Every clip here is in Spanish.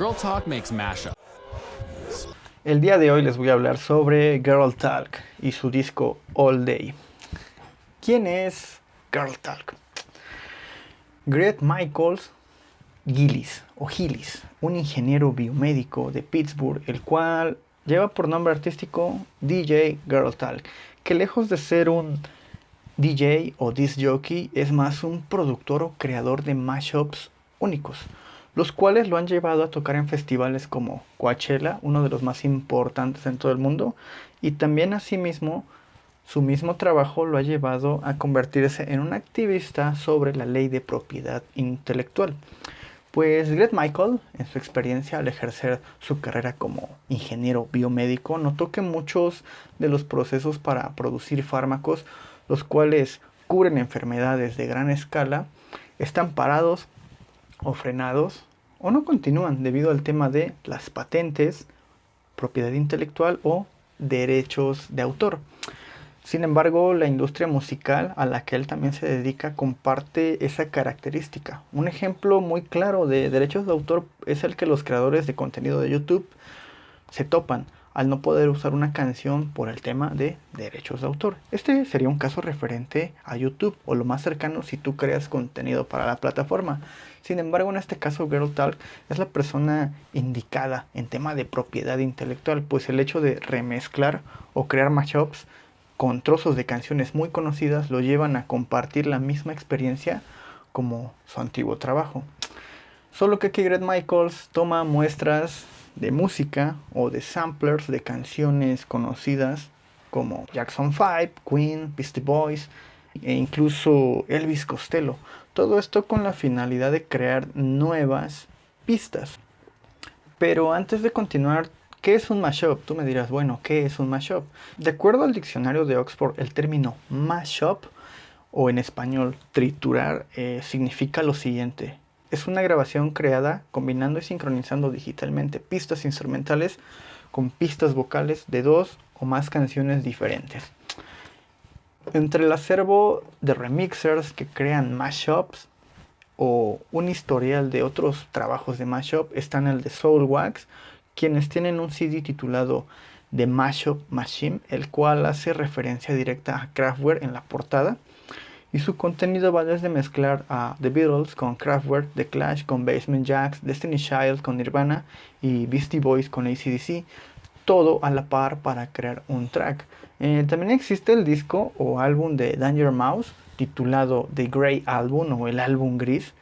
Girl Talk makes mashup. El día de hoy les voy a hablar sobre Girl Talk y su disco All Day. ¿Quién es Girl Talk? Greg Michaels Gillis o Gillis, un ingeniero biomédico de Pittsburgh, el cual lleva por nombre artístico DJ Girl Talk, que lejos de ser un DJ o disc jockey es más un productor o creador de mashups únicos los cuales lo han llevado a tocar en festivales como Coachella, uno de los más importantes en todo el mundo, y también asimismo su mismo trabajo lo ha llevado a convertirse en un activista sobre la ley de propiedad intelectual. Pues Greg Michael, en su experiencia al ejercer su carrera como ingeniero biomédico, notó que muchos de los procesos para producir fármacos, los cuales cubren enfermedades de gran escala, están parados o frenados o no continúan debido al tema de las patentes, propiedad intelectual o derechos de autor. Sin embargo, la industria musical a la que él también se dedica comparte esa característica. Un ejemplo muy claro de derechos de autor es el que los creadores de contenido de YouTube se topan al no poder usar una canción por el tema de derechos de autor. Este sería un caso referente a YouTube o lo más cercano si tú creas contenido para la plataforma. Sin embargo, en este caso Girl Talk es la persona indicada en tema de propiedad intelectual, pues el hecho de remezclar o crear mashups con trozos de canciones muy conocidas lo llevan a compartir la misma experiencia como su antiguo trabajo. Solo que aquí Greg Michaels toma muestras de música o de samplers de canciones conocidas como Jackson 5, Queen, Beastie Boys e incluso Elvis Costello. Todo esto con la finalidad de crear nuevas pistas. Pero antes de continuar, ¿qué es un mashup? Tú me dirás, bueno, ¿qué es un mashup? De acuerdo al diccionario de Oxford, el término mashup o en español triturar eh, significa lo siguiente es una grabación creada combinando y sincronizando digitalmente pistas instrumentales con pistas vocales de dos o más canciones diferentes. Entre el acervo de remixers que crean mashups o un historial de otros trabajos de mashup están el de Soulwax, quienes tienen un CD titulado The Mashup Machine, el cual hace referencia directa a Kraftwerk en la portada y su contenido va desde mezclar a The Beatles con Kraftwerk, The Clash con Basement Jacks, Destiny Child con Nirvana y Beastie Boys con ACDC, todo a la par para crear un track. Eh, también existe el disco o álbum de Danger Mouse titulado The Grey Album o el álbum gris,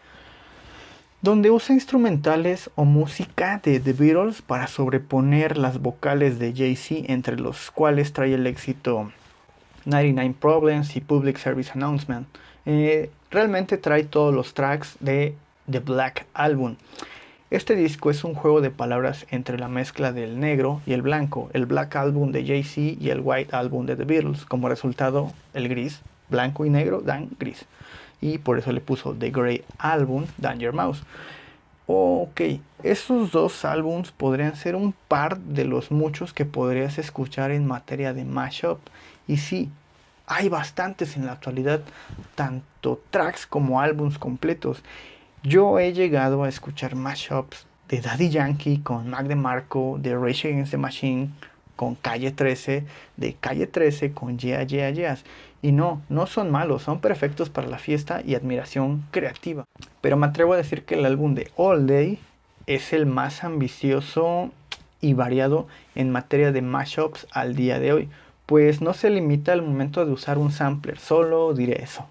donde usa instrumentales o música de The Beatles para sobreponer las vocales de Jay-Z, entre los cuales trae el éxito 99 Problems y Public Service Announcement. Eh, realmente trae todos los tracks de The Black Album. Este disco es un juego de palabras entre la mezcla del negro y el blanco, el Black Album de Jay-Z y el White Album de The Beatles. Como resultado, el gris, blanco y negro dan gris. Y por eso le puso The Grey Album, Danger Mouse. Ok, esos dos álbums podrían ser un par de los muchos que podrías escuchar en materia de mashup. Y sí, hay bastantes en la actualidad, tanto tracks como álbums completos. Yo he llegado a escuchar mashups de Daddy Yankee con Mac DeMarco, de Rage Against the Machine con Calle 13, de Calle 13 con Yeah Yeah Yeahs. Y no, no son malos, son perfectos para la fiesta y admiración creativa. Pero me atrevo a decir que el álbum de All Day es el más ambicioso y variado en materia de mashups al día de hoy, pues no se limita al momento de usar un sampler, solo diré eso.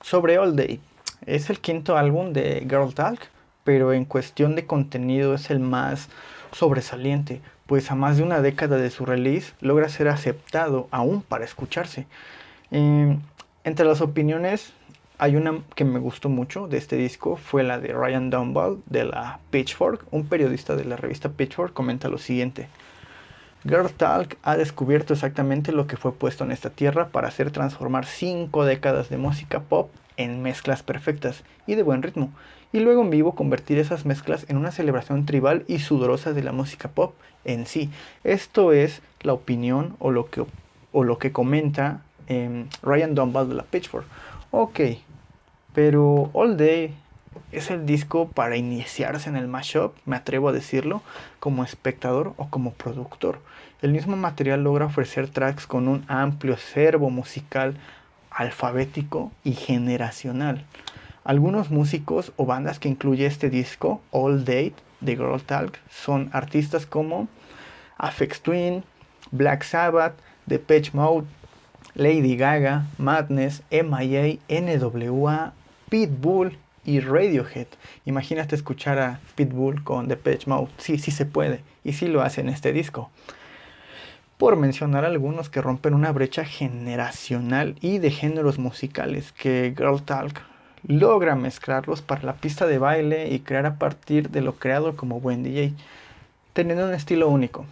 Sobre All Day, es el quinto álbum de Girl Talk, pero en cuestión de contenido es el más sobresaliente, pues a más de una década de su release logra ser aceptado aún para escucharse. Em, entre las opiniones hay una que me gustó mucho de este disco, fue la de Ryan Dunball de la Pitchfork. Un periodista de la revista Pitchfork comenta lo siguiente. Girl Talk ha descubierto exactamente lo que fue puesto en esta tierra para hacer transformar cinco décadas de música pop en mezclas perfectas y de buen ritmo, y luego en vivo convertir esas mezclas en una celebración tribal y sudorosa de la música pop en sí. Esto es la opinión o lo que, o lo que comenta em, Ryan Dunbar de la Pitchfork. Ok, pero All Day Es el disco para iniciarse en el mashup, me atrevo a decirlo, como espectador o como productor. El mismo material logra ofrecer tracks con un amplio acervo musical alfabético y generacional. Algunos músicos o bandas que incluye este disco, All Date de Girl Talk, son artistas como Afex Twin, Black Sabbath, Depeche Mode, Lady Gaga, Madness, MIA, NWA, Pitbull y Radiohead. Imagínate escuchar a Pitbull con Depeche Mode. Sí, sí se puede. Y sí lo hace en este disco. Por mencionar algunos que rompen una brecha generacional y de géneros musicales que Girl Talk logra mezclarlos para la pista de baile y crear a partir de lo creado como buen DJ, teniendo un estilo único.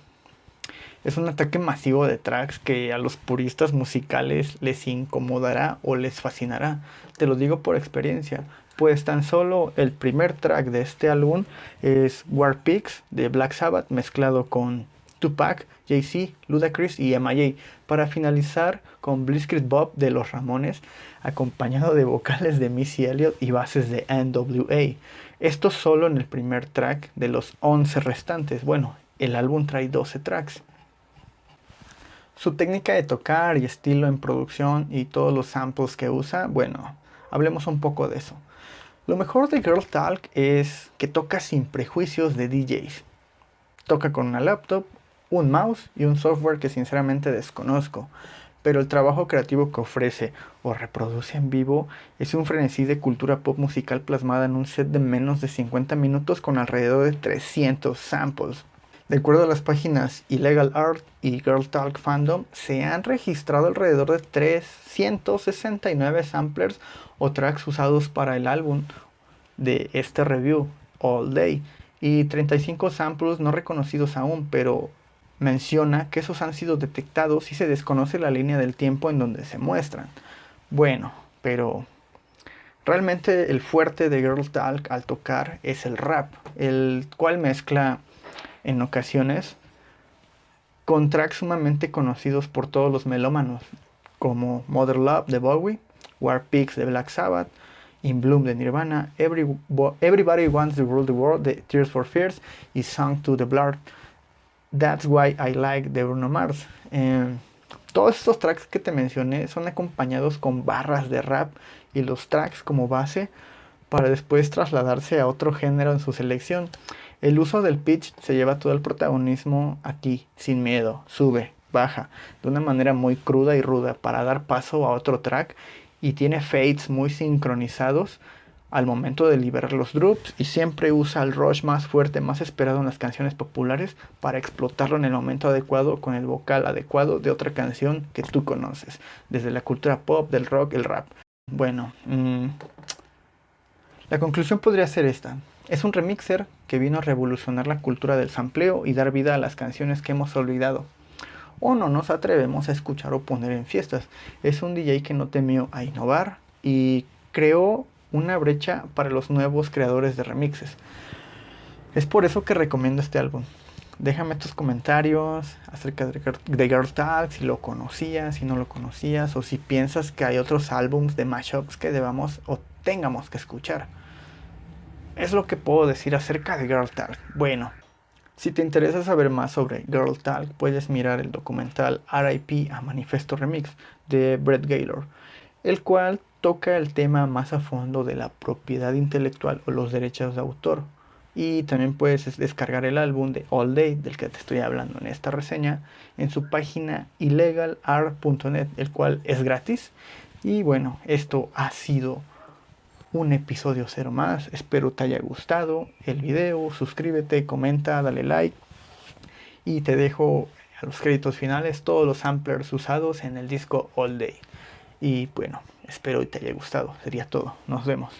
Es un ataque masivo de tracks que a los puristas musicales les incomodará o les fascinará. Te lo digo por experiencia, pues tan solo el primer track de este álbum es War Pigs de Black Sabbath mezclado con Tupac, Jay-Z, Ludacris y MIA, para finalizar con Blitzkrieg Bob de Los Ramones, acompañado de vocales de Missy Elliott y bases de NWA. Esto solo en el primer track de los 11 restantes. Bueno, el álbum trae 12 tracks. Su técnica de tocar y estilo en producción y todos los samples que usa, bueno, hablemos un poco de eso. Lo mejor de Girl Talk es que toca sin prejuicios de DJs. Toca con una laptop, un mouse y un software que sinceramente desconozco, pero el trabajo creativo que ofrece o reproduce en vivo es un frenesí de cultura pop musical plasmada en un set de menos de 50 minutos con alrededor de 300 samples. De acuerdo a las páginas Illegal Art y Girl Talk Fandom, se han registrado alrededor de 369 samplers o tracks usados para el álbum de este review, All Day, y 35 samples no reconocidos aún, pero menciona que esos han sido detectados y se desconoce la línea del tiempo en donde se muestran. Bueno, pero realmente el fuerte de Girl Talk al tocar es el rap, el cual mezcla en ocasiones con tracks sumamente conocidos por todos los melómanos, como Mother Love de Bowie, War Pigs de Black Sabbath, In Bloom de Nirvana, Everybody Wants to Rule the World de Tears for Fears y Song to the Blood. That's Why I Like de Bruno Mars. Em, todos estos tracks que te mencioné son acompañados con barras de rap y los tracks como base para después trasladarse a otro género en su selección. El uso del pitch se lleva todo el protagonismo aquí, sin miedo, sube, baja, de una manera muy cruda y ruda para dar paso a otro track y tiene fades muy sincronizados al momento de liberar los drops y siempre usa el rush más fuerte, más esperado en las canciones populares para explotarlo en el momento adecuado con el vocal adecuado de otra canción que tú conoces, desde la cultura pop, del rock, el rap. Bueno, mmm, la conclusión podría ser esta. Es un remixer que vino a revolucionar la cultura del sampleo y dar vida a las canciones que hemos olvidado. O no nos atrevemos a escuchar o poner en fiestas. Es un DJ que no temió a innovar y creó una brecha para los nuevos creadores de remixes. Es por eso que recomiendo este álbum. Déjame tus comentarios acerca de Girl Talk, si lo conocías, si no lo conocías, o si piensas que hay otros álbums de mashups que debamos tengamos que escuchar es lo que puedo decir acerca de Girl Talk. Bueno, si te interesa saber más sobre Girl Talk, puedes mirar el documental RIP a Manifesto Remix de Brett Gaylor, el cual toca el tema más a fondo de la propiedad intelectual o los derechos de autor. Y también puedes descargar el álbum de All Day, del que te estoy hablando en esta reseña, en su página illegalart.net, el cual es gratis. Y bueno, esto ha sido un episodio cero más. Espero te haya gustado el video. Suscríbete, comenta, dale like. Y te dejo a los créditos finales todos los samplers usados en el disco All Day. Y bueno, espero te haya gustado. Sería todo. Nos vemos.